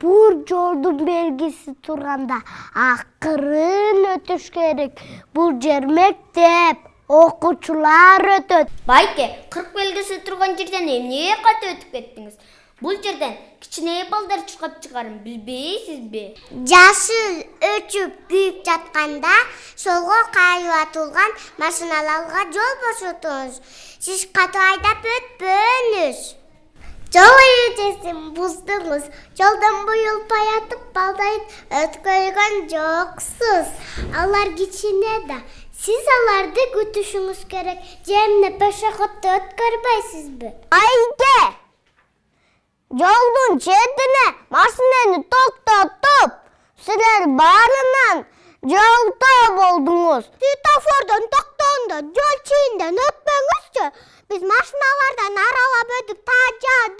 бул жолдун белгиси турганда акырын өтүш керек. Бул жер мектеп окуучулар өтөт байке кырк белгиси турган жерден эмне ката өтүп кеттиңиз? Бул жерден кичине балдар чуркап чыгарын билбейсизби? Жашыл өчүп күйүп жатканда солго кайып атылган машиналарга жол бошотуңуз сиз катуу айдап өтпөңүз буздуңуз жолдон буюлпай атып балдарды өткөргөн жоксуз алар кичине да сиз аларды күтүшүңүз керек же эмне пешеходду өткөрбөйсүзбү айке жолдун четине машинени токтотуп силер баарынан жалпоо болдуңуз светофордон токтогондо жол чейинден өтпөңүзчү биз машиналардан аралап өтүп тажадык